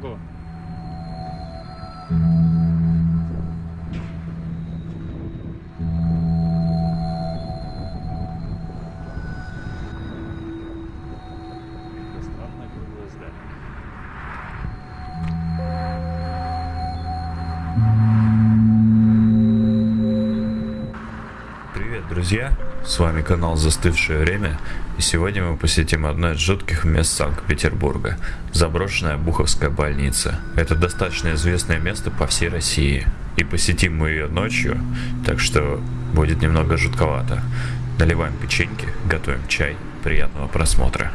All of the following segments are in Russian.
здание. Привет, друзья! С вами канал «Застывшее время» и сегодня мы посетим одно из жутких мест Санкт-Петербурга – заброшенная Буховская больница. Это достаточно известное место по всей России и посетим мы ее ночью, так что будет немного жутковато. Наливаем печеньки, готовим чай, приятного просмотра.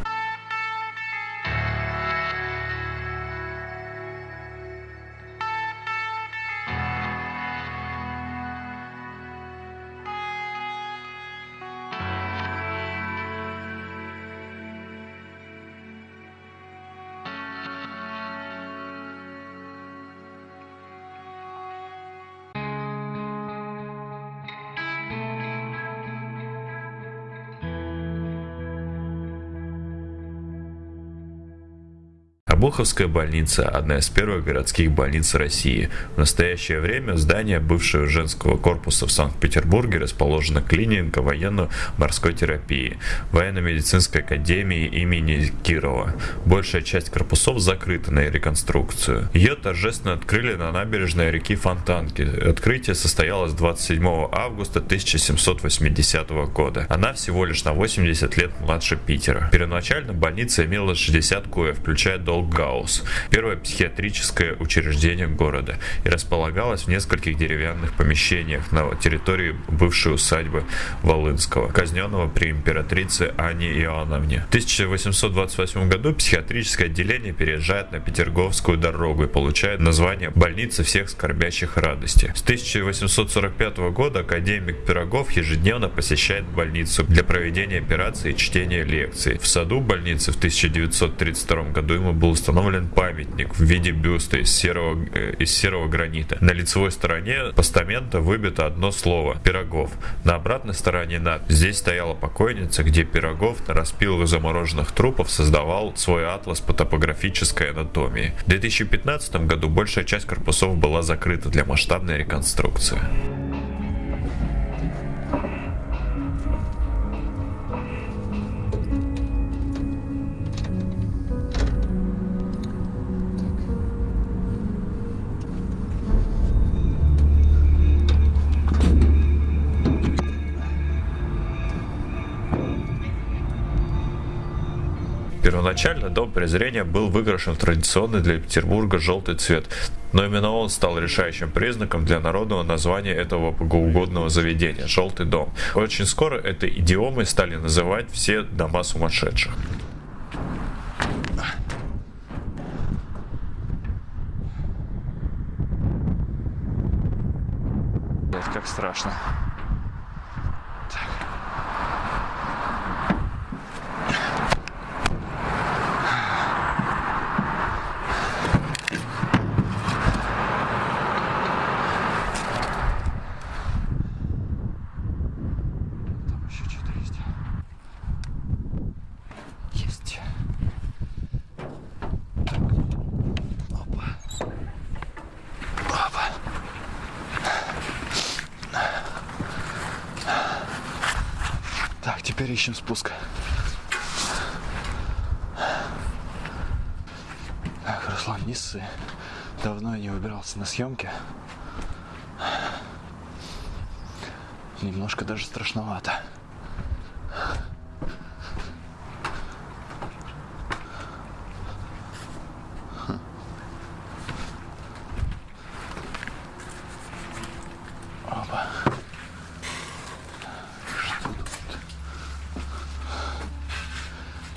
Обуховская больница – одна из первых городских больниц России. В настоящее время здание бывшего женского корпуса в Санкт-Петербурге расположена клиника военно-морской терапии военно-медицинской академии имени Кирова. Большая часть корпусов закрыта на реконструкцию. Ее торжественно открыли на набережной реки Фонтанки. Открытие состоялось 27 августа 1780 года. Она всего лишь на 80 лет младше Питера. Первоначально больница имела 60 коев, включая дом Долгаус, первое психиатрическое учреждение города, и располагалось в нескольких деревянных помещениях на территории бывшей усадьбы Волынского, казненного при императрице Анне Иоанновне. В 1828 году психиатрическое отделение переезжает на Петерговскую дорогу и получает название «Больница всех скорбящих радости». С 1845 года академик Пирогов ежедневно посещает больницу для проведения операций и чтения лекций. В саду больницы в 1932 году ему был установлен памятник в виде бюста из серого, э, из серого гранита. На лицевой стороне постамента выбито одно слово «Пирогов». На обратной стороне надпись «Здесь стояла покойница, где Пирогов на распилах замороженных трупов создавал свой атлас по топографической анатомии». В 2015 году большая часть корпусов была закрыта для масштабной реконструкции. Первоначально дом презрения был выкрашен в традиционный для Петербурга желтый цвет, но именно он стал решающим признаком для народного названия этого богоугодного заведения – «Желтый дом». Очень скоро этой идиомой стали называть все дома сумасшедших. Как страшно. Там еще что-то есть. Есть. Так. Опа. Опа. Так, теперь ищем спуск. Так, Руслан, не ссы. Давно я не выбирался на съемки. Немножко даже страшновато. Опа. Что тут?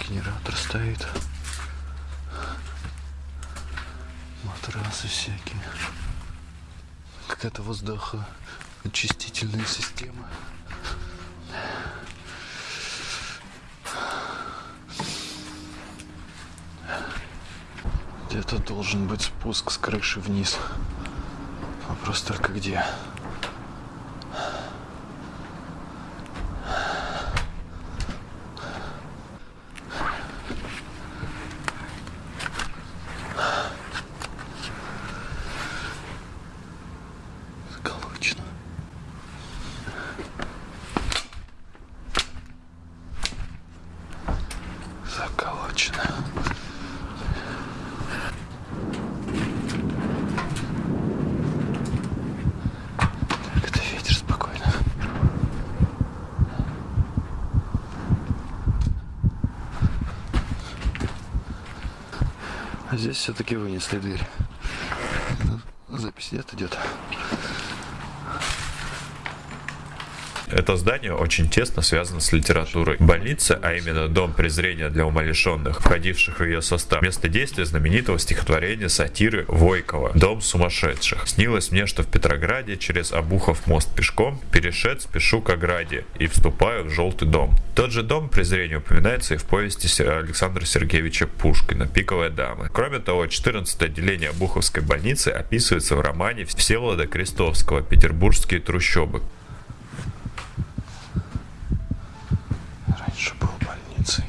Генератор стоит. Матрасы всякие. Какая-то воздухоочистительная система. Где-то должен быть спуск с крыши вниз. Вопрос только где. здесь все-таки вынесли дверь. Запись где-то идет. Это здание очень тесно связано с литературой. Больница, а именно дом презрения для умалишенных, входивших в ее состав, место действия знаменитого стихотворения сатиры Войкова «Дом сумасшедших». Снилось мне, что в Петрограде через Обухов мост пешком перешед спешу к ограде и вступаю в желтый дом. Тот же дом презрения упоминается и в повести Александра Сергеевича Пушкина «Пиковая дама». Кроме того, 14 отделение Обуховской больницы описывается в романе Всеволода Крестовского «Петербургские трущобы». Раньше был больницей.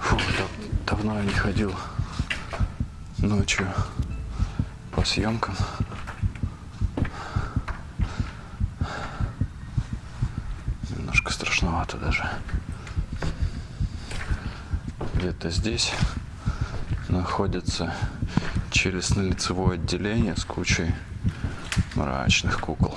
Фу, дав- давно я не ходил ночью по съемкам. Немножко страшновато даже. Где-то здесь находится челюстно-лицевое отделение с кучей мрачных кукол.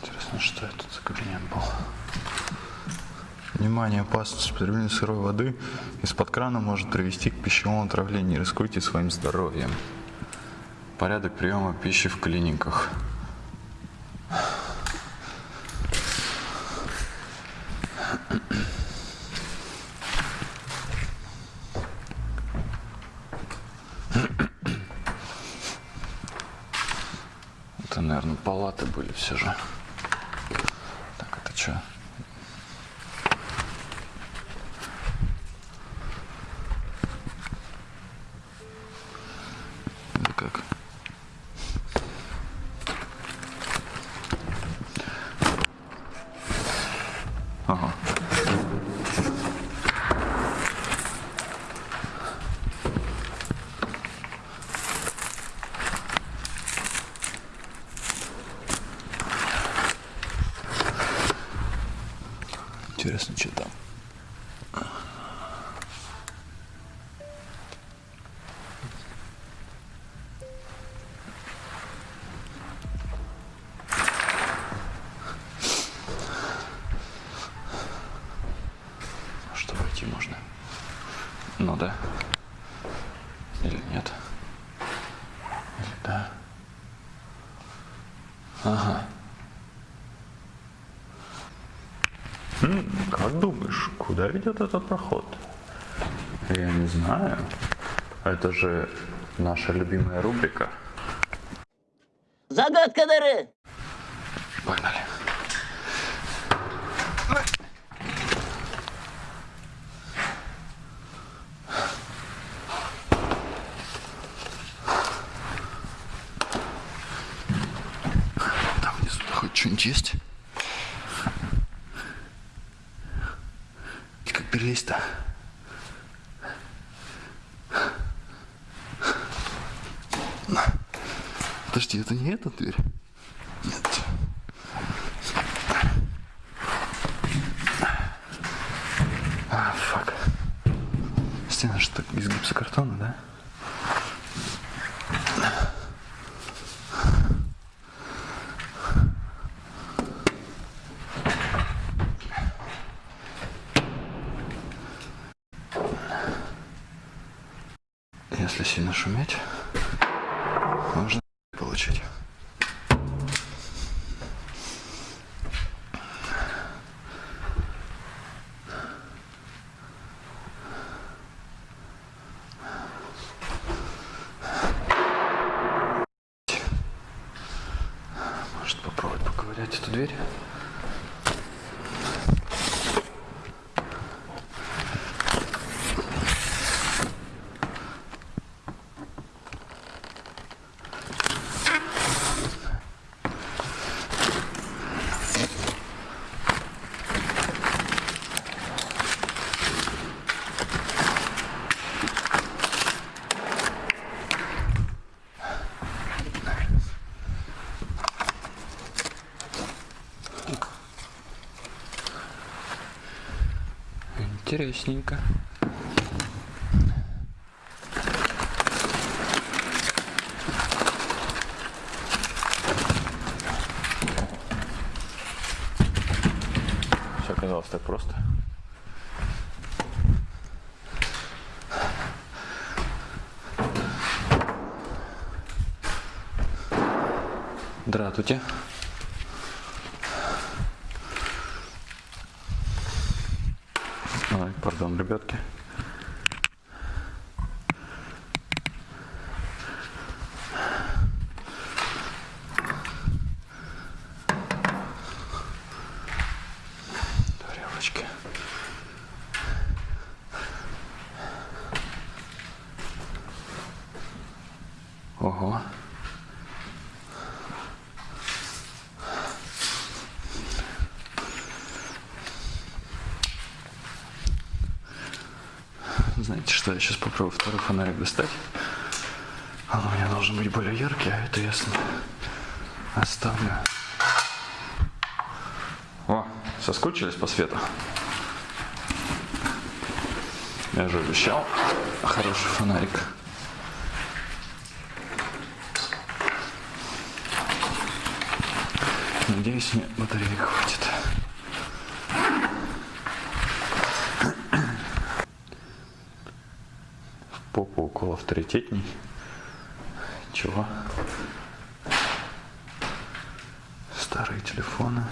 Интересно, что это за кабинет был? Внимание, опасность употребления сырой воды из-под крана может привести к пищевому отравлению. Рискуйте своим здоровьем. Порядок приема пищи в клиниках. Это, наверное, палаты были все же. Так, это что? Это как? Ага. Интересно, что там? Что войти можно? Ну да. Или нет? Или да? Ага. Как думаешь, куда ведет этот проход? Я не знаю. Это же наша любимая рубрика. Загадка дыры! Погнали. Там внизу хоть что-нибудь есть? И как перелезть-то? Подожди, это не эта дверь? Нет. А, фак. Стена же так из гипсокартона, да? Если сильно шуметь, можно получить. Может попробовать поковырять эту дверь? Интересненько. Все оказалось так просто. Здравствуйте. Ой, пардон, ребятки. Тарелочки. Ого. Знаете что, я сейчас попробую второй фонарик достать. Он у меня должен быть более яркий, а это ясно. Оставлю. О, соскучились по свету? Я же обещал хороший фонарик. Надеюсь, мне батареек хватит. В попу укол авторитетней. Чего? Старые телефоны.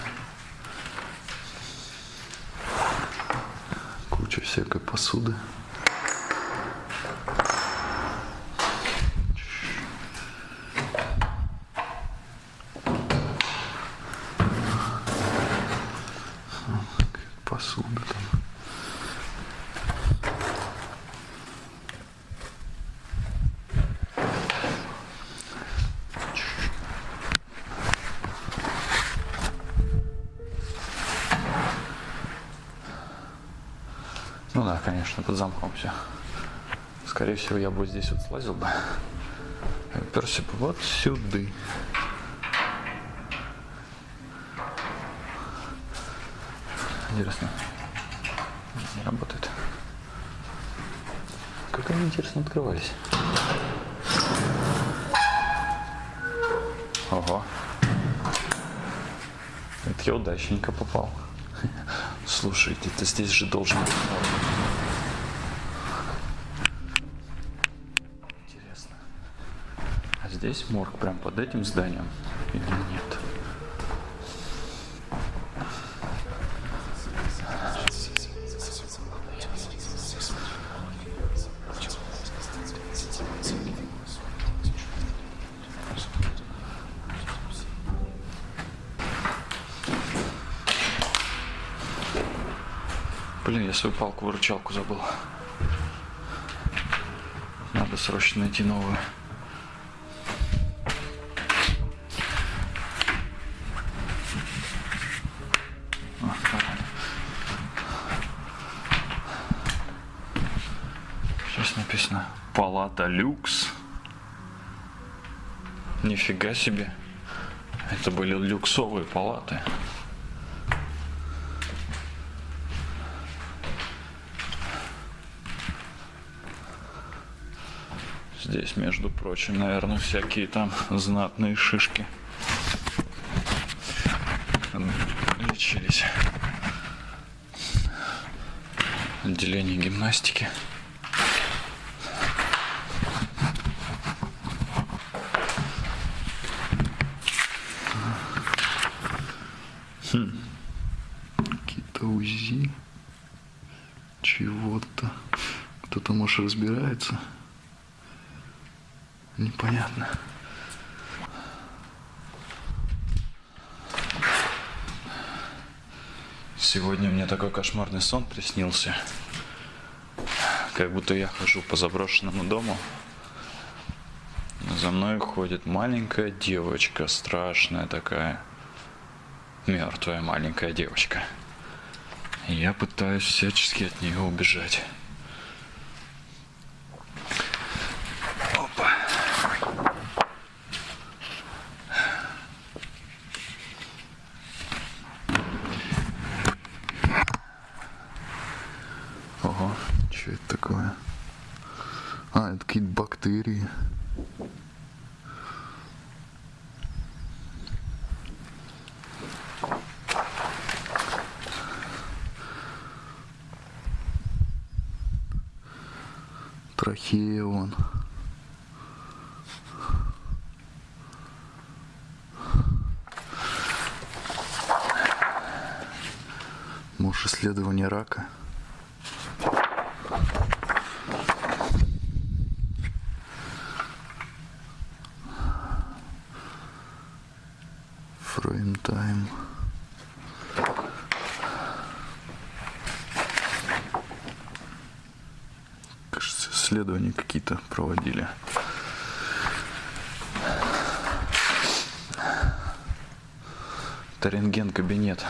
Куча всякой посуды. Посуда там. Ну да, конечно, под замком все. Скорее всего, я бы здесь вот слазил бы. И Уперся бы вот сюда. Интересно. Не работает. Как они интересно открывались. Ого. Это я удачненько попал. Слушайте, это здесь же должен быть морг. Интересно. А здесь морг прям под этим зданием или нет? Блин, я свою палку-выручалку забыл. Надо срочно найти новую. Палата люкс. Нифига себе. Это были люксовые палаты. Здесь, между прочим, наверное, всякие там знатные шишки лечились. Отделение гимнастики. Хм. Какие-то УЗИ чего-то. Может, разбирается. Непонятно. Сегодня мне такой кошмарный сон приснился. Как будто я хожу по заброшенному дому. За мной ходит маленькая девочка, страшная такая. Мертвая маленькая девочка. Я пытаюсь всячески от нее убежать. Опа. Что это такое? А, это какие-то бактерии. Трахея вон. Может, исследование рака? Frame time. Кажется, исследования какие-то проводили. Это рентген-кабинет.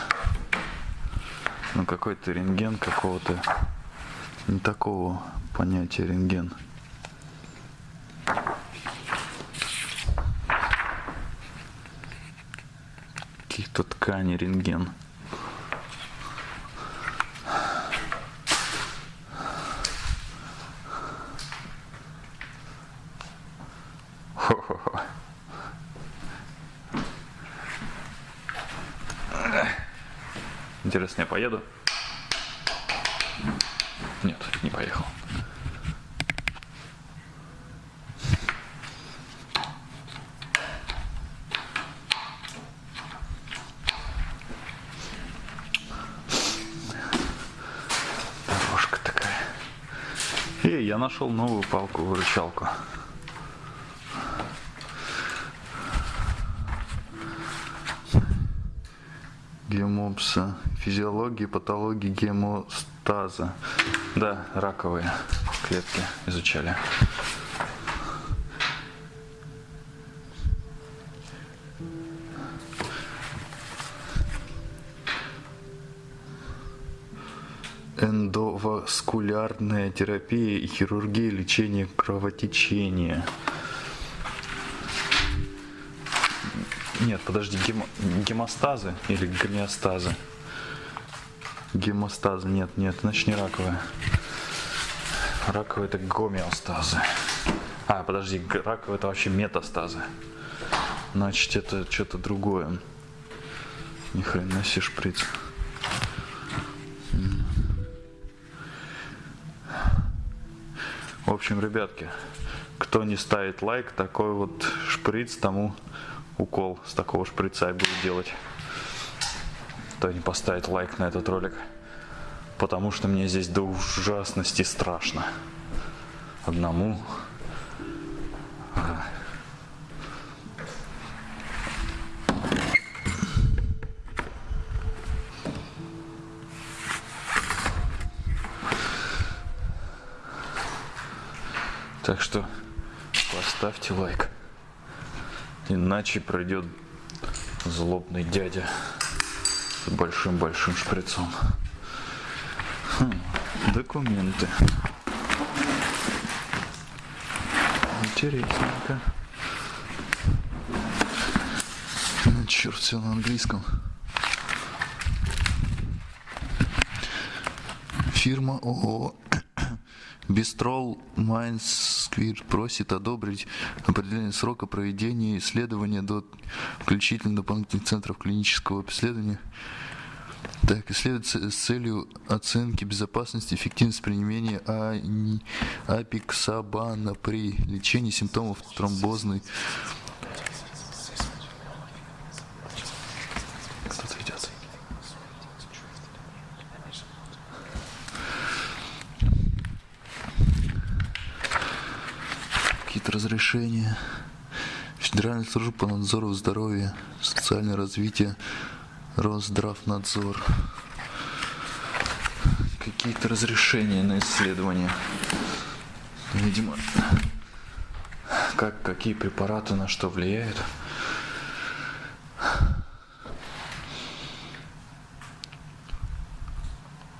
Ну какой-то рентген какого-то не такого понятия рентген. Каких-то тканей рентген. Хо-хо-хо. Интересно, я поеду? Нет, не поехал. Дорожка такая. Эй, я нашел новую палку-выручалку. Гемопса. Физиология, патология гемостаза. Да, раковые клетки изучали. Эндоваскулярная терапия и хирургия лечения кровотечения. Нет, подожди, гемо- гемостазы или гомеостазы? Гемостазы, нет, нет, значит не раковая. Раковые это гомеостазы. А, подожди, раковые это вообще метастазы. Значит, это что-то другое. Ни хрена себе шприц. Общем, ребятки, кто не ставит лайк, такой вот шприц, тому укол с такого шприца я буду делать. Кто не поставит лайк на этот ролик, потому что мне здесь до ужасности страшно. Одному. Так что поставьте лайк. Иначе пройдет злобный дядя с большим-большим шприцом. Хм, документы. Интересненько. Черт, все на английском. Фирма ООО Бистрол Майнсквир просит одобрить определение срока проведения исследования до включительно дополнительных центров клинического обследования. Так, исследуется с целью оценки безопасности и эффективности применения ани- апиксабана при лечении симптомов тромбозной. Кто-то идет. Какие-то разрешения. Федеральная служба по надзору здоровья, социальное развитие, Росздравнадзор. Какие-то разрешения на исследования. Видимо, как, какие препараты на что влияют.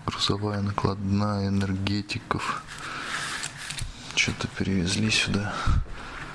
Грузовая накладная энергетиков. Что-то перевезли сюда.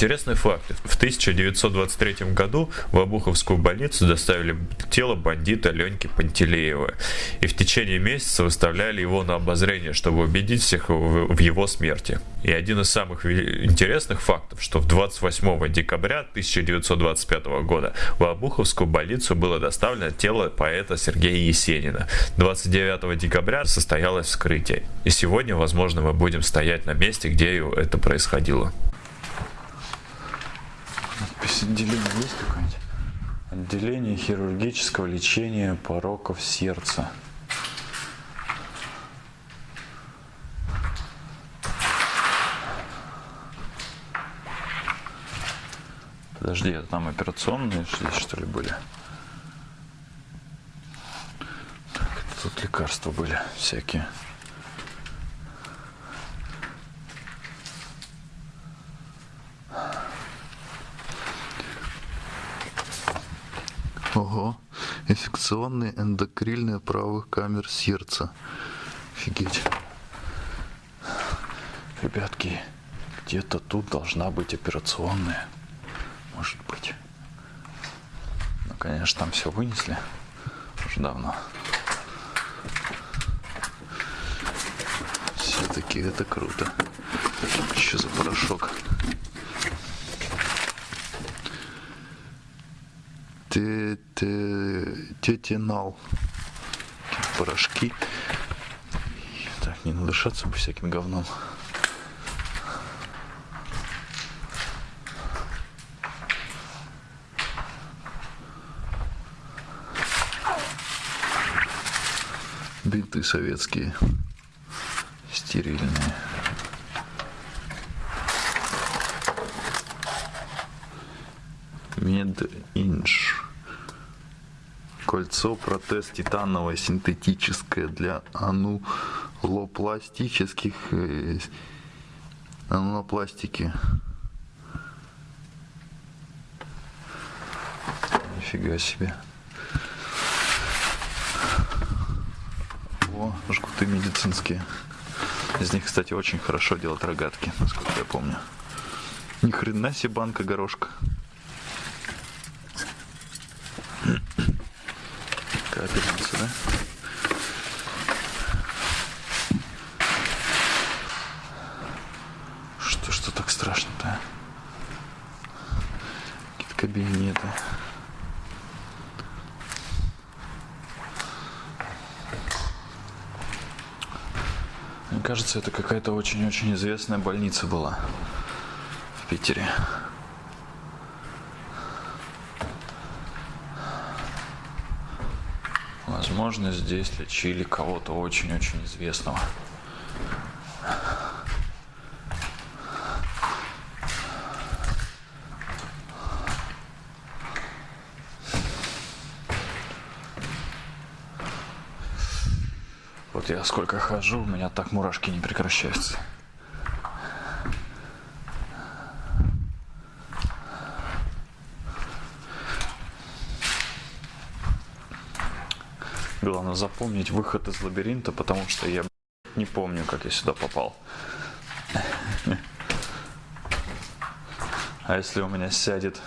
Интересный факт. В 1923 году в Обуховскую больницу доставили тело бандита Леньки Пантелеева. И в течение месяца выставляли его на обозрение, чтобы убедить всех в его смерти. И один из самых интересных фактов, что в 28 декабря 1925 года в Обуховскую больницу было доставлено тело поэта Сергея Есенина. 29 декабря состоялось вскрытие. И сегодня, возможно, мы будем стоять на месте, где это происходило. Отделение есть какое-нибудь? Отделение хирургического лечения пороков сердца. Подожди, это там операционные здесь что ли были? Так, тут лекарства были всякие. Ого. Инфекционные эндокрильные правых камер сердца. Офигеть. Ребятки, где-то тут должна быть операционная. Может быть. Ну, конечно, там все вынесли. Уже давно. Все-таки это круто. Что за порошок? Тетинал. Порошки. Так, не надышаться бы всяким говном. Бинты советские, стерильные. Мединж. Кольцо, протез титановое, синтетическое для анулопластических э, анулопластики. Нифига себе. О, жгуты медицинские. Из них, кстати, очень хорошо делать рогатки, насколько я помню. Ни хрена себе банка горошка. Капельница, да? Что, что так страшно-то? А? Какие-то кабинеты. Мне кажется, это какая-то очень-очень известная больница была в Питере. Возможно, здесь лечили кого-то очень-очень известного. Вот я сколько хожу, у меня так мурашки не прекращаются. Главное запомнить выход из лабиринта, потому что я не помню, как я сюда попал. А если у меня сядет...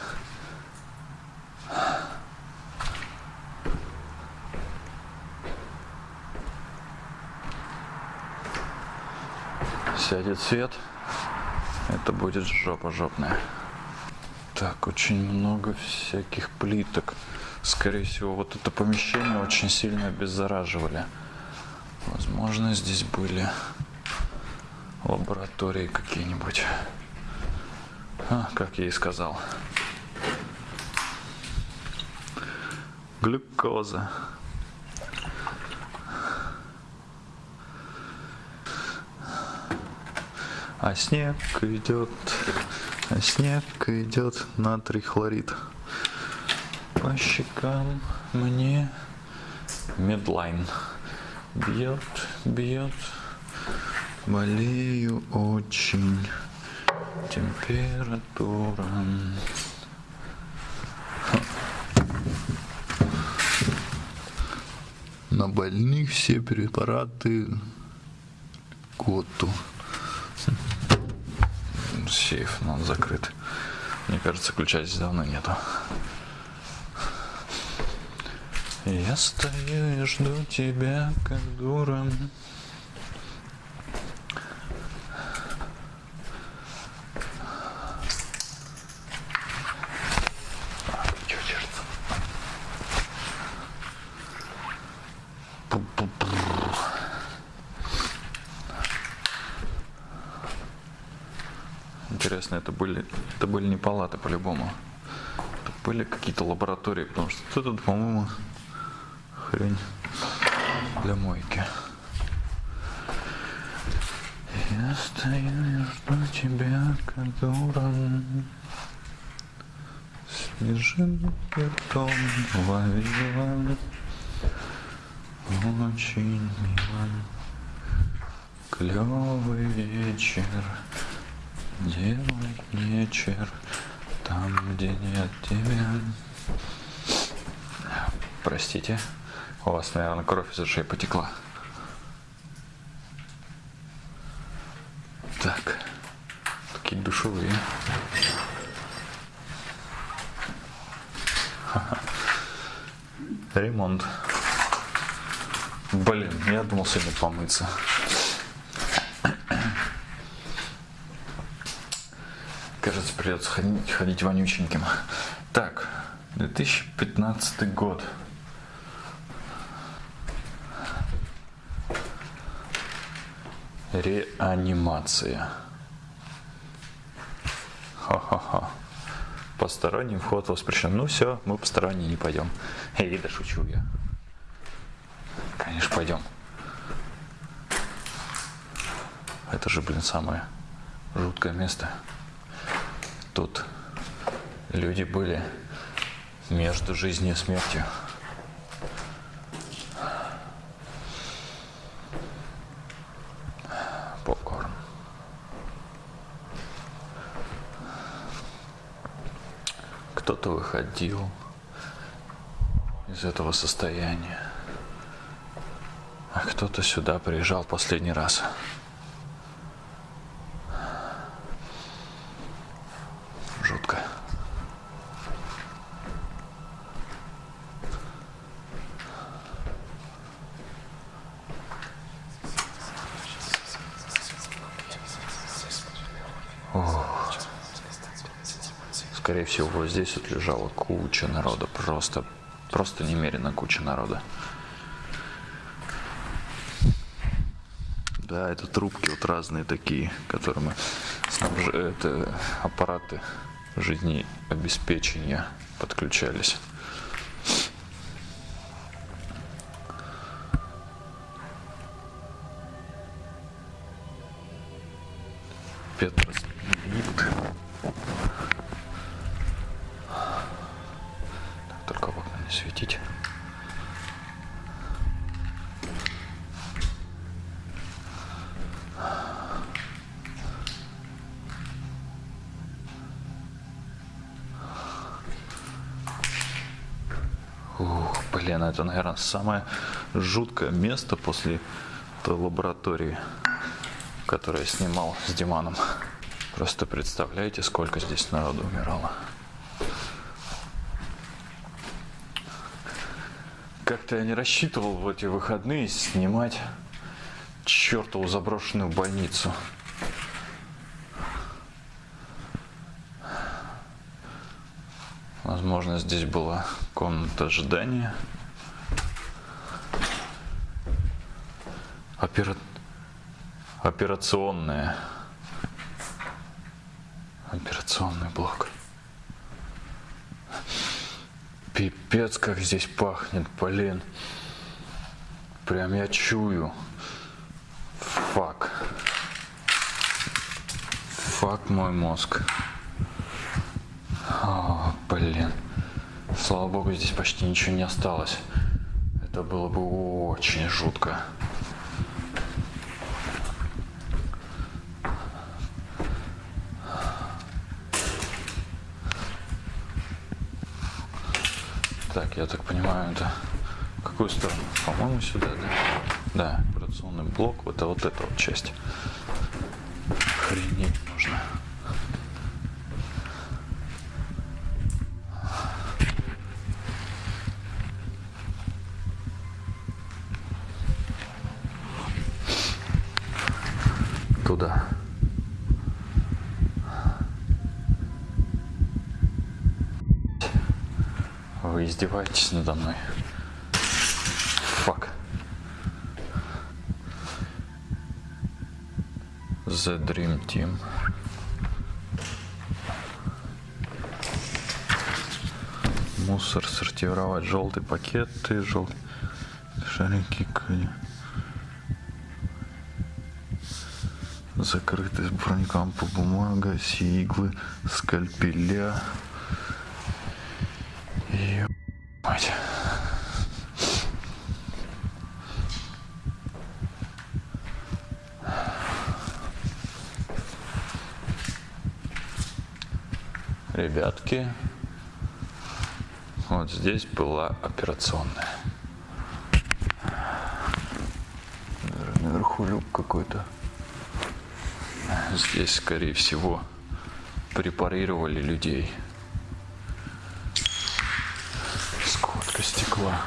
Сядет свет, это будет жопа жопная. Так, очень много всяких плиток. Скорее всего, вот это помещение очень сильно обеззараживали. Возможно, здесь были лаборатории какие-нибудь. А, как я и сказал. Глюкоза. А снег идет, а снег идет, натрий хлорид по щекам мне медлайн бьет, бьет Болею очень. Температура. На больных все препараты коту. Сейф, но он закрыт. Мне кажется, ключа здесь давно нету. Я стою и жду тебя, как дура. Интересно, это были, это были не палаты по-любому. Это были какие-то лаборатории, потому что тут, по-моему, хрень для мойки. Я стою и жду тебя, как дура. Снежинки ртом ловила. Очень мило. Клевый вечер. Делай вечер там, где нет тебя. Простите, у вас, наверное, кровь из ушей потекла. Так, такие душевые. Ремонт. Блин, я думал сегодня помыться. Кажется, придется ходить, ходить вонюченьким. Так, 2015 год. Реанимация. Ха-ха-ха. Посторонний вход воспрещен. Ну все, мы посторонние не пойдем. Эй, да шучу я. Конечно, пойдем. Это же, блин, самое жуткое место. Тут люди были между жизнью и смертью. Попкорн. Кто-то выходил из этого состояния, а кто-то сюда приезжал последний раз. Жутко. Скорее всего, здесь вот лежала куча народа, просто, просто немерено куча народа. Да, это трубки вот разные такие, которыми снабж... это аппараты жизнеобеспечения подключались. Петрос лифт. Так, только в окна не светить. Блин, это, наверное, самое жуткое место после той лаборатории, которую я снимал с Диманом. Просто представляете, сколько здесь народу умирало. Как-то я не рассчитывал в эти выходные снимать чертову заброшенную больницу. Возможно, здесь была комната ожидания. Опера... Операционная. Операционный блок. Пипец, как здесь пахнет, блин. Прям я чую. Фак. Фак мой мозг. О, блин. Слава богу, здесь почти ничего не осталось. Это было бы очень жутко. Так, я так понимаю, это в какую сторону? По-моему, сюда, да? Да, операционный блок, вот, а вот эта вот часть. Охренеть нужно. Издеваетесь надо мной? Фак. The Dream Team. Мусор сортировать. Желтый пакеты, желтый шарики. Закрытый сборником по бумага, сиглы, скальпеля. Ребятки, вот здесь была операционная. Наверху люк какой-то. Здесь, скорее всего, препарировали людей. Сколько стекла.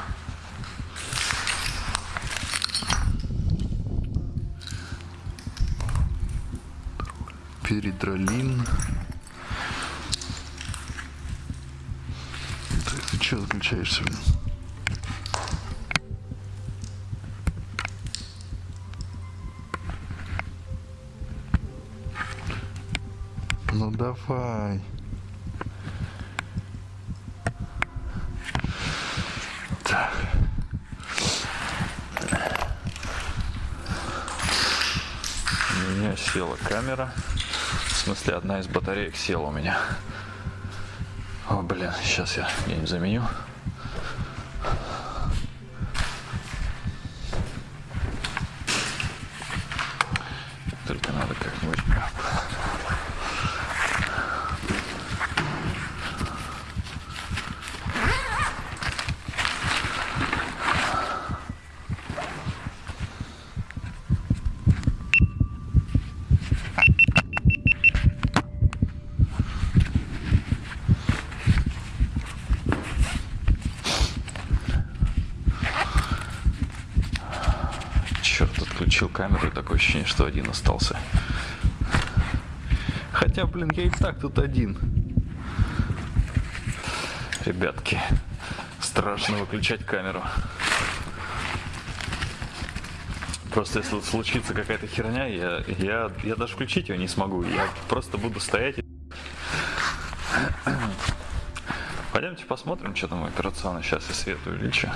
Перидролин. Отключаешься, блин? Ну давай. Так. У меня села камера. В смысле, одна из батареек села у меня. Блин, сейчас я где-нибудь заменю. Только надо как-нибудь... Черт, отключил камеру, и такое ощущение, что один остался. Хотя, блин, я и так тут один. Ребятки, страшно выключать камеру. Просто если случится какая-то херня, я, я, я даже включить ее не смогу. Я просто буду стоять. и- Пойдемте посмотрим, что там операционно. Сейчас я свет увеличу.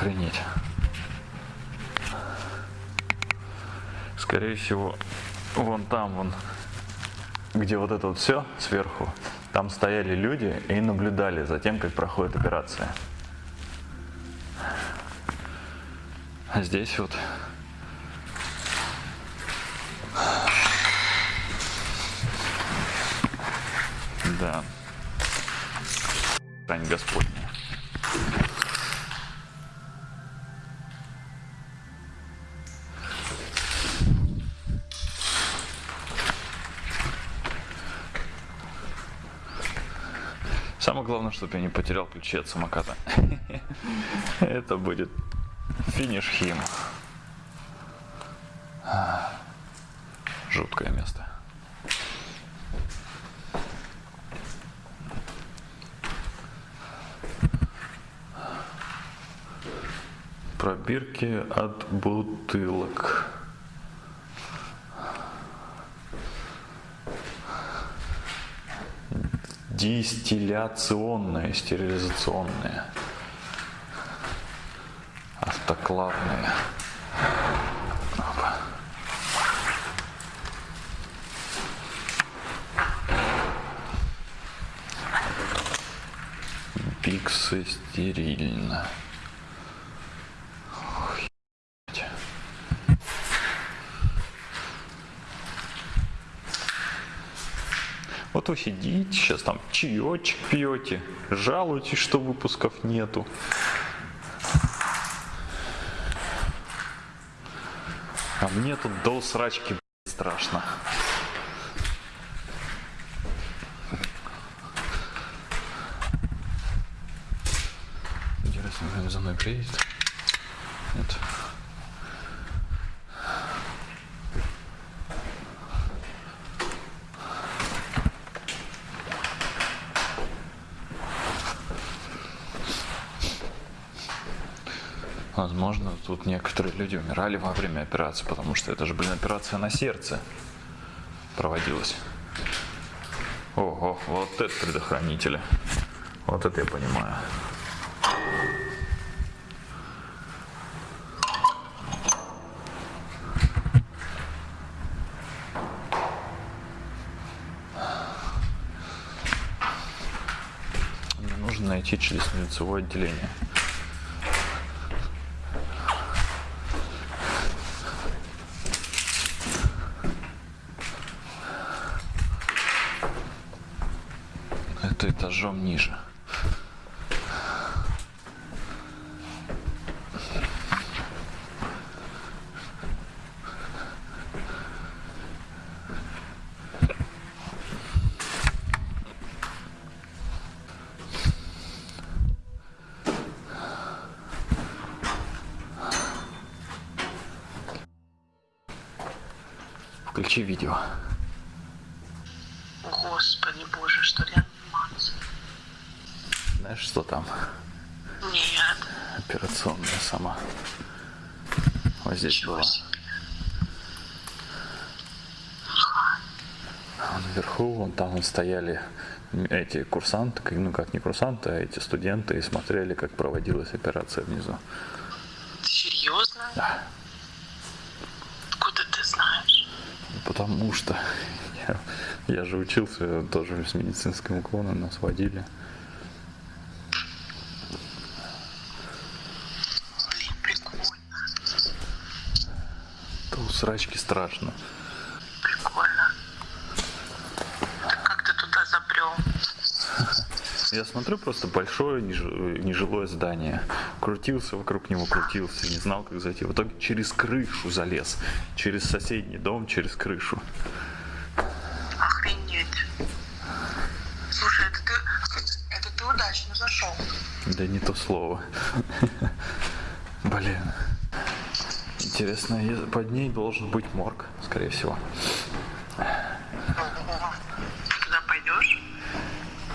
Охренеть. Скорее всего, вон там, вон, где вот это вот все сверху, там стояли люди и наблюдали за тем, как проходит операция. А здесь вот Да. Брань Господня. Самое главное, чтобы я не потерял ключи от самоката. Это будет финиш хим. Жуткое место. Пробирки от бутылок. Дистилляционные, стерилизационные. Автоклавные. Опа. Стерильно. Вот вы сидите, сейчас там чаечек пьете, жалуетесь, что выпусков нету. А мне тут до срачки блядь, страшно. Интересно, за мной приедет? Нет. Возможно, тут некоторые люди умирали во время операции, потому что это же, блин, операция на сердце проводилась. Ого, вот это предохранители. Вот это я понимаю. Мне нужно найти челюстно-лицевое отделение. Включи видео. Господи боже, что реанимация? Знаешь, что там? Нет. Операционная сама. Вот здесь Чего была. себе. А наверху, вон там вон стояли эти курсанты, ну как не курсанты, а эти студенты и смотрели, как проводилась операция внизу. Ты серьезно? Да. Откуда ты знаешь? Потому что я, я же учился тоже с медицинским уклоном, нас водили. Блин, прикольно. То срачки страшно. Прикольно. Так как ты туда забрел? Я смотрю просто большое неж- нежилое здание. Крутился вокруг него, крутился, не знал, как зайти. В итоге через крышу залез. Через соседний дом, через крышу. Охренеть. Слушай, это ты, это ты удачно зашел. Да не то слово. Блин. Интересно, под ней должен быть морг, скорее всего. Ты туда пойдешь?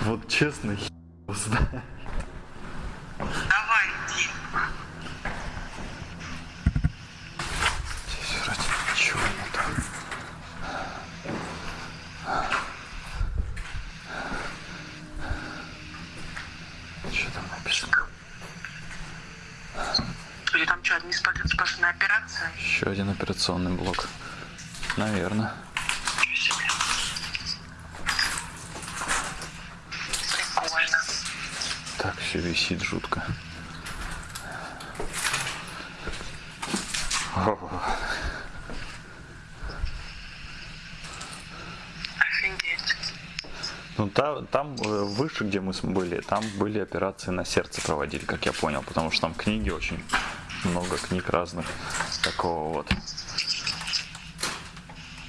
Вот честно, хер знает. Давай, иди. Здесь вроде ничего нету. Что там написано? Или там что, одни спа- сплошная операция? Еще один операционный блок. Наверное. Ничего себе. Прикольно. Так все висит жутко. О, Офигеть. Ну та- там э, выше, где мы были, там были операции на сердце проводили, как я понял, потому что там книги очень много книг разных такого вот.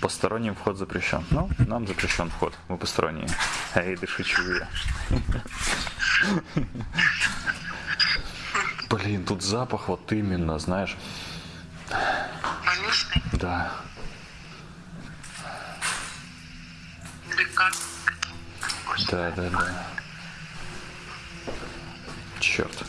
Посторонним вход запрещен. Ну, нам запрещен вход, мы посторонние. Эй, да шучу я. Блин, тут запах вот именно, знаешь, Больничный? да. Да, да, да. Черт.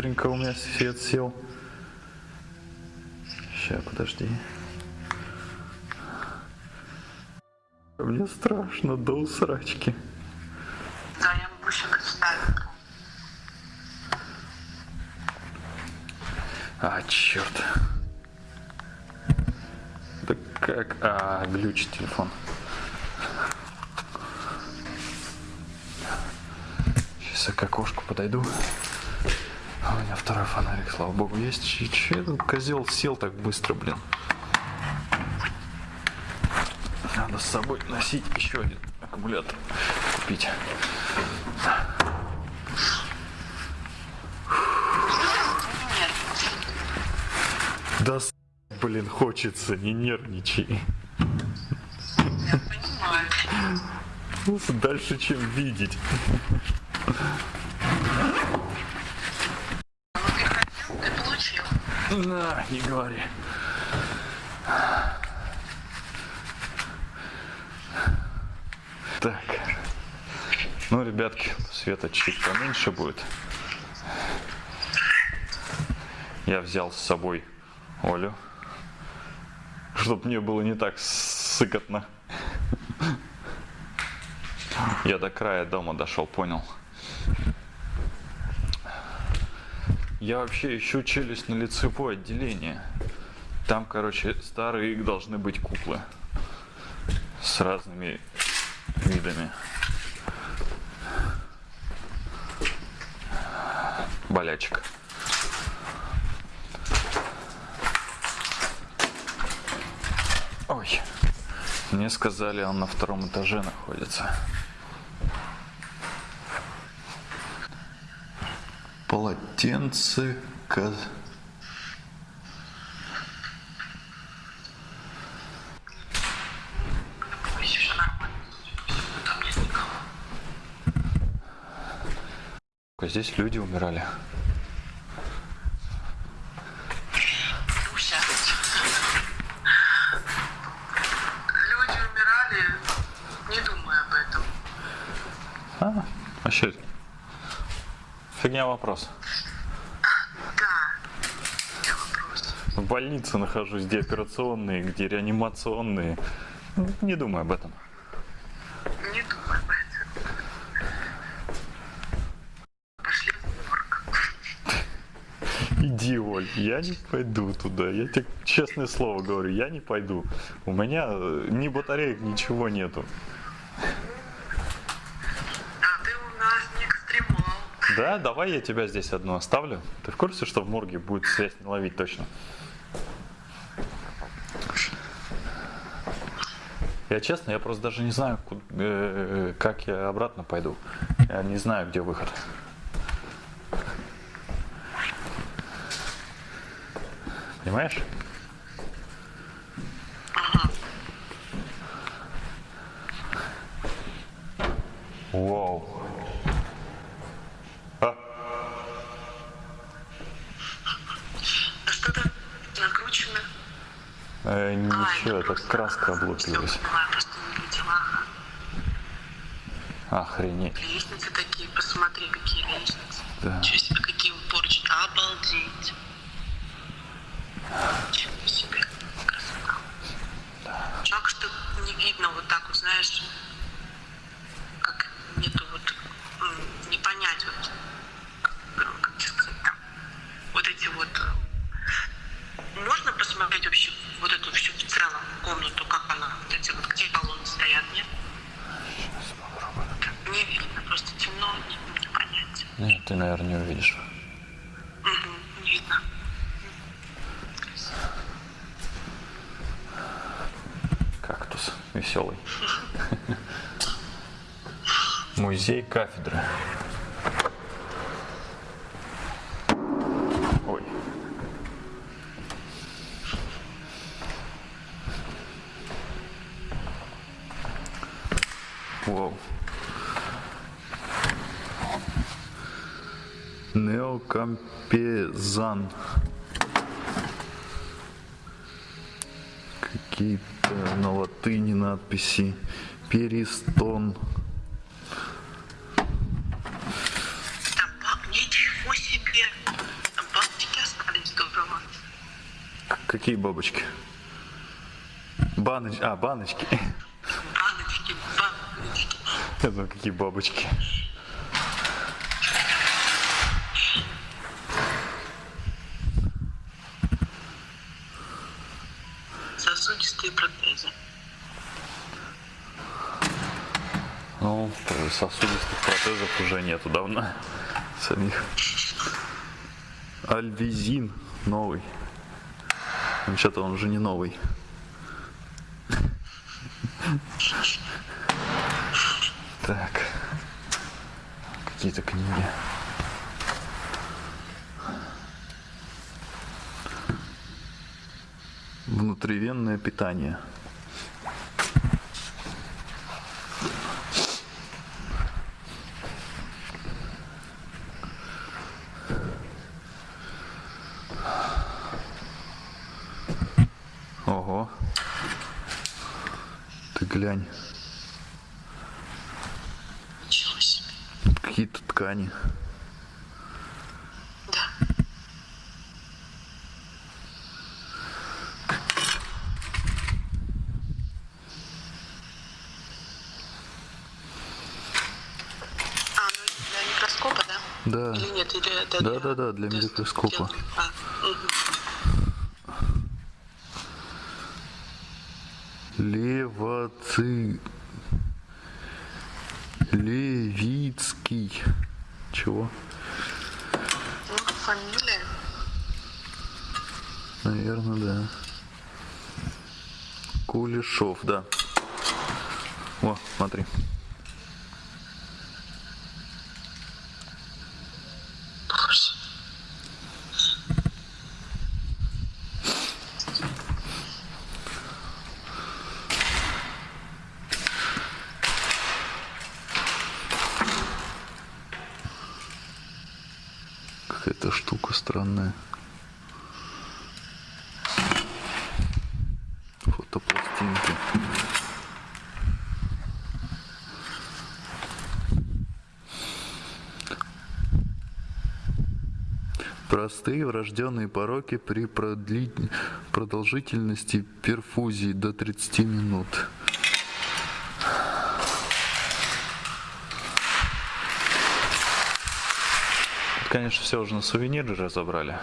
Быстренько у меня свет сел. Сейчас, подожди. Мне страшно до усрачки. Да, я могу представить. А, черт. Да как? А, глючит телефон. Сейчас Сейчас к окошку подойду. А у меня второй фонарик, слава богу, есть. Че, че этот козел сел так быстро, блин? Надо с собой носить еще один аккумулятор купить. Да, блин, хочется, не нервничай. Я понимаю. Дальше, чем видеть. Ну ты хотел, ты получил. На, не говори. Так. Ну, ребятки, света чуть поменьше будет. Я взял с собой Олю, чтобы мне было не так сыкотно. Я до края дома дошел, понял. Я вообще ищу челюстно-лицевое отделение. Там, короче, старые должны быть куклы. С разными видами. Болячек. Ой. Мне сказали, он на втором этаже находится. Полотенце, ко- никого. Здесь люди умирали. Люся. Люди умирали, не думая об этом. А, вообще, фигня вопрос. Да. Вопрос. В больнице нахожусь, где операционные, где реанимационные. Не думай об этом. Не думай об этом. Пошли в морг. Иди, Оль, я не пойду туда. Я тебе честное слово говорю, я не пойду. У меня ни батареек, ничего нету. А ты у нас не экстремал. Да, давай я тебя здесь одну оставлю. Ты в курсе, что в морге будет связь не ловить точно? Я честно, я просто даже не знаю, ку- э, как я обратно пойду. Я не знаю, где выход. Понимаешь? Вау. А, А что-то накручено. э, А, это просто- краска облупилась. Охренеть. Лестницы такие, посмотри, какие лестницы. Да. Ничего себе, какие поручни. Обалдеть. Ничего себе. Красота. Жалко, что не видно вот так вот, знаешь, как нету вот, м, не понять вот, э, как тебе сказать там, вот эти вот, э, можно посмотреть вообще вот эту всю в целом комнату, как она, вот эти вот, где колонны стоят, нет? Не видно, просто темно, не, не понять. Нет, ты, наверное, не увидишь. Мгм, не видно. Кактус веселый. Музей кафедры. Ой. Вау. Неокампезан. Какие-то на латыни надписи. Перистон. Там ба- ничего себе! Там бабочки остались здорово. Какие бабочки? Баноч... А, баночки. Баночки, баночки. Я думаю, какие бабочки. Сосудистых протезов уже нету давно самих. Альвизин новый. Вообще-то он уже не новый. Так. Какие-то книги. Внутривенное питание. Ого. Ты глянь. Ничего себе. Какие-то ткани. Да. А, ну это для микроскопа, да? Да. Или нет? Или это Да, да, да, для микроскопа. А. Леваци... Левицкий. Чего? Ну, фамилия. Наверное, да. Кулешов, да. О, смотри. Боже. Какая-то странная. Фотопластинки. Простые врожденные пороки при продли- продолжительности перфузии до 30 минут. Конечно, все уже на сувениры разобрали.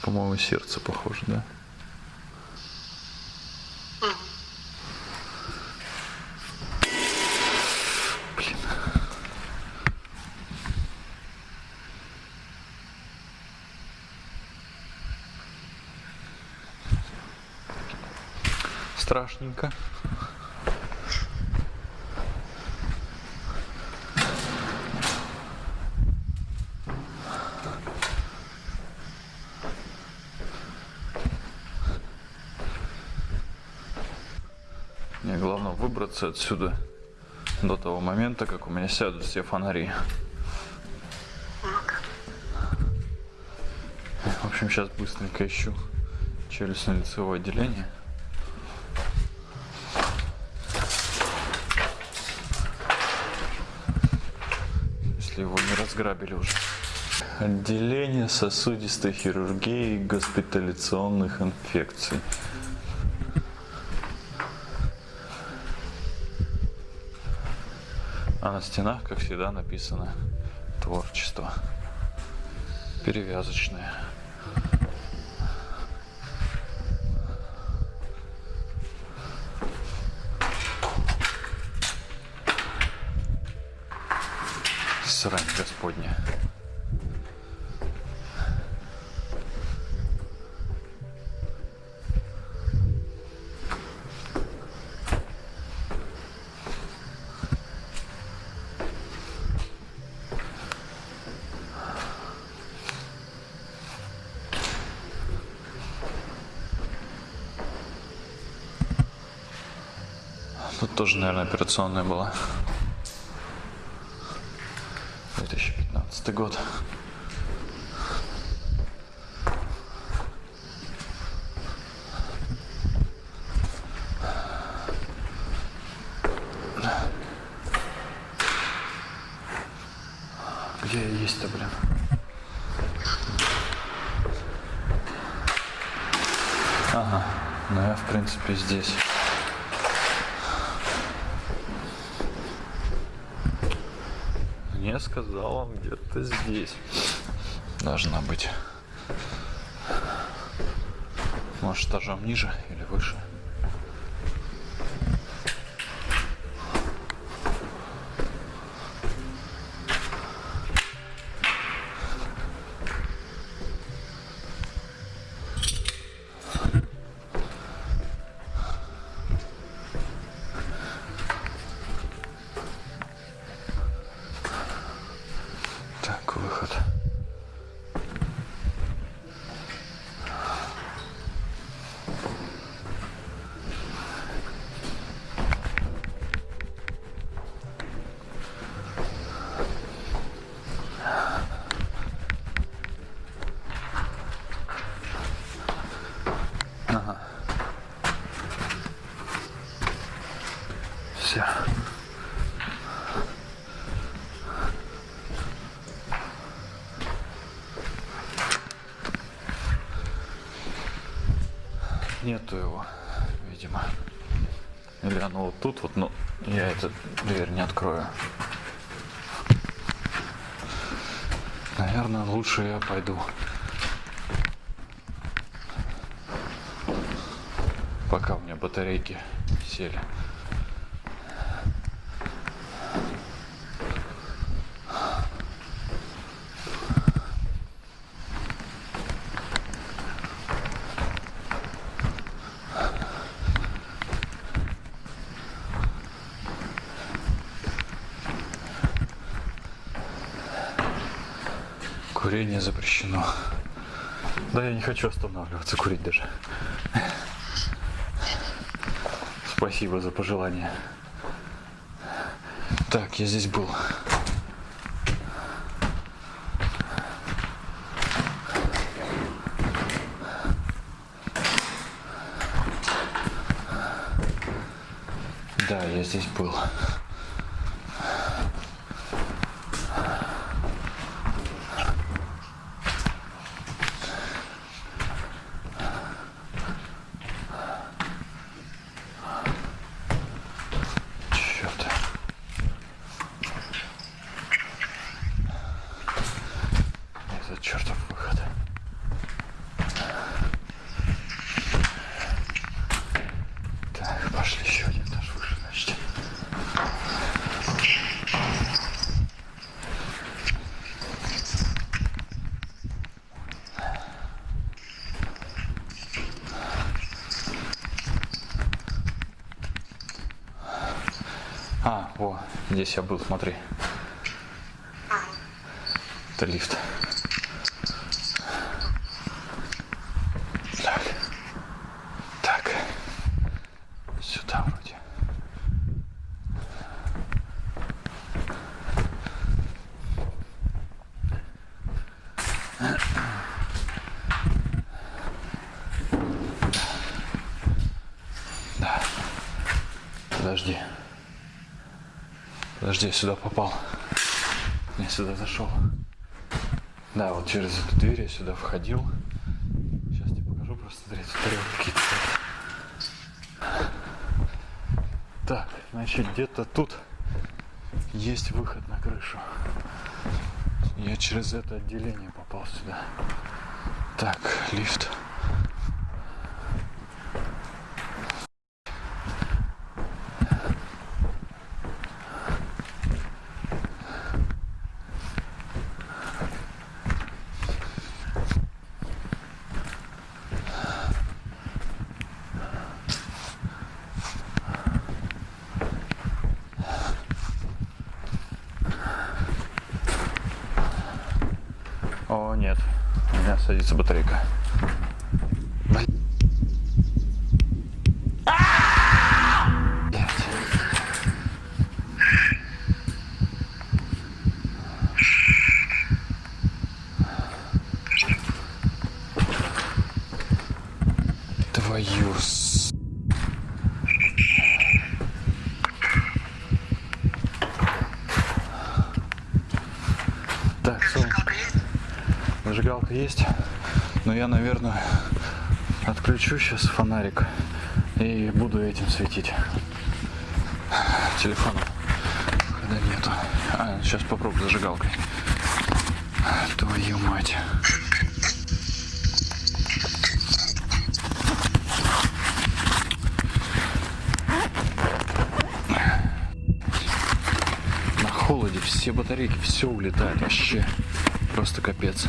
По-моему, сердце похоже, да? Блин. Страшненько. Мне главное выбраться отсюда до того момента, как у меня сядут все фонари. В общем, сейчас быстренько ищу челюстно-лицевое отделение. Если разграбили уже. Отделение сосудистой хирургии и госпитализационных инфекций. А на стенах, как всегда, написано творчество. Перевязочное. Срань господня. Тут тоже, наверное, операционная была. 2015 год. Где я есть-то, блин? Ага, ну я в принципе здесь. мне сказал, он где-то здесь. Должна быть. Может, этажом ниже или выше. Так, выход. Ага. Все. Нету его, видимо. Или оно вот тут вот, но я эту дверь не открою. Наверное, лучше я пойду. Пока у меня батарейки сели. Да я не хочу останавливаться, курить даже. Спасибо за пожелание. Так, я здесь был. Да, я здесь был. Черт. Этот чертов выход. Так, пошли еще один этаж выше, значит. А, о, здесь я был, смотри. Это лифт. Так. Так. Сюда вроде. Да. Подожди. Подожди, я сюда попал. Я сюда зашел. Да, вот через эту дверь я сюда входил. Сейчас тебе покажу, просто смотри, тут тарелки. Так, значит, где-то тут есть выход на крышу. Я через это отделение попал сюда. Так, лифт. Твою с... Так, сон. Зажигалка есть, но я, наверное, отключу сейчас фонарик и буду этим светить телефоном. Когда нету. А, сейчас попробую зажигалкой. Твою мать. все батарейки, все улетает вообще. Просто капец.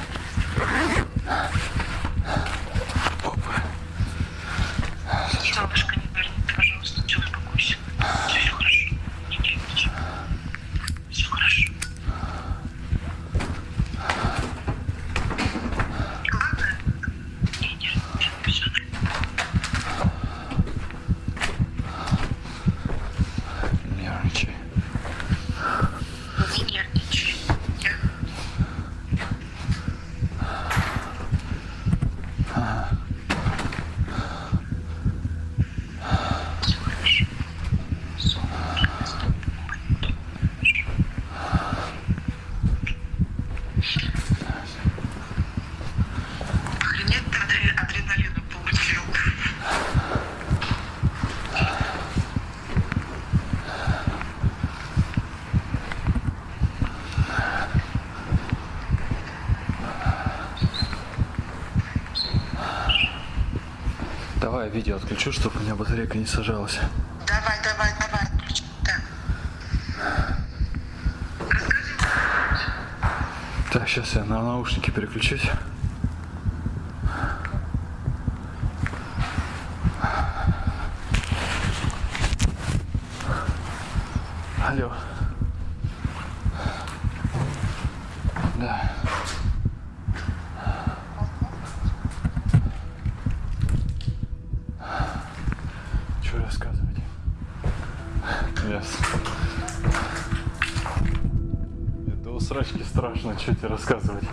радио отключу, чтобы у меня батарейка не сажалась. Давай, давай, давай, отключи. Да. Так, сейчас я на наушники переключусь. Алло. нужно что тебе рассказывать.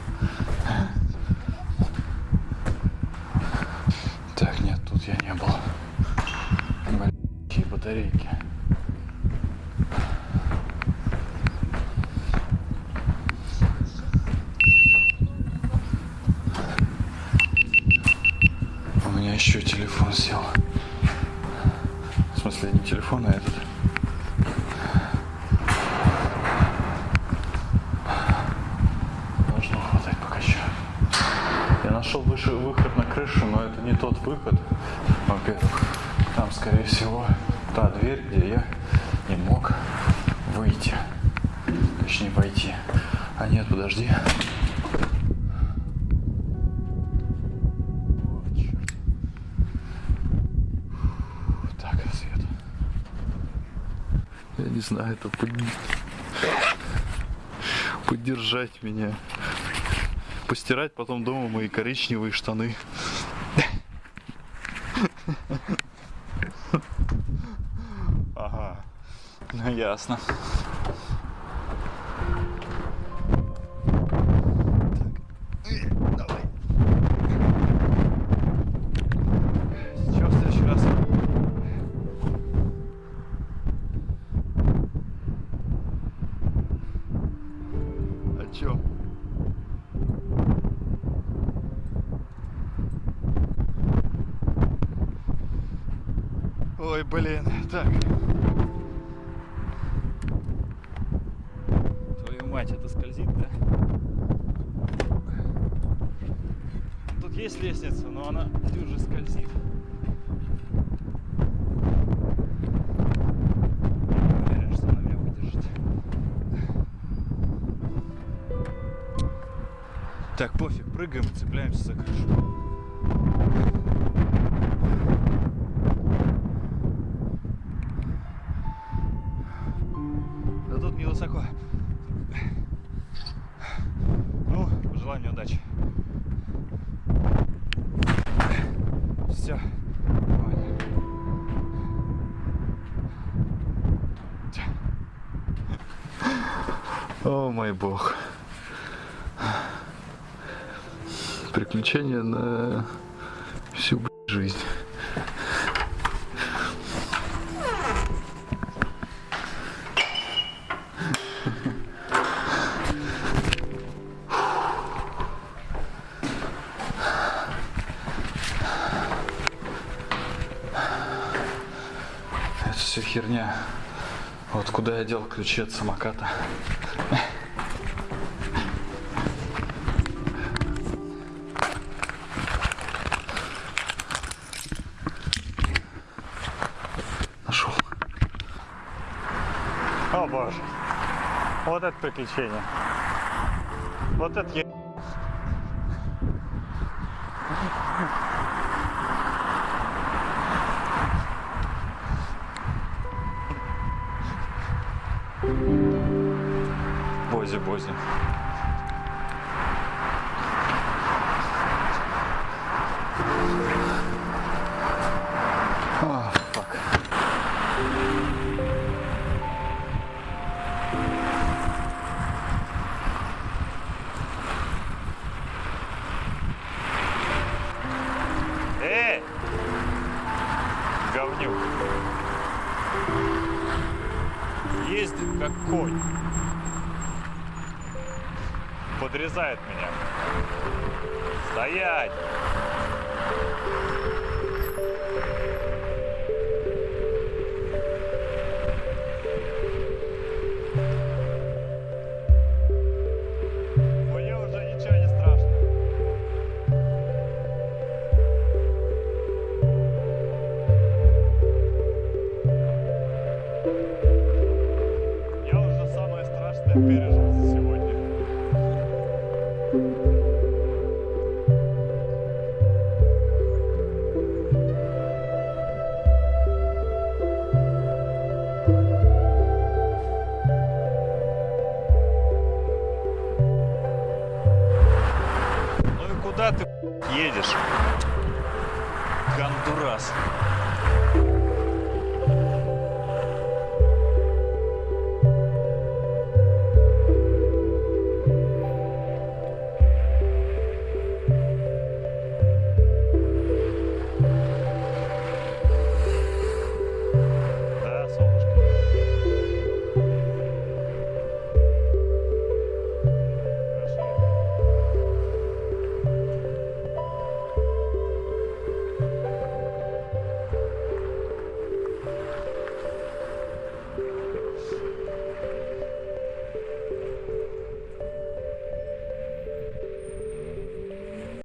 это под... поддержать меня. Постирать потом дома мои коричневые штаны. Ага, ну ясно. Ой, блин, так. Твою мать, это скользит, да? Тут есть лестница, но она дюже скользит. Так, пофиг, прыгаем, цепляемся за крышу. Куда я дел ключи от самоката? Нашел. О боже. Вот это приключение. Вот это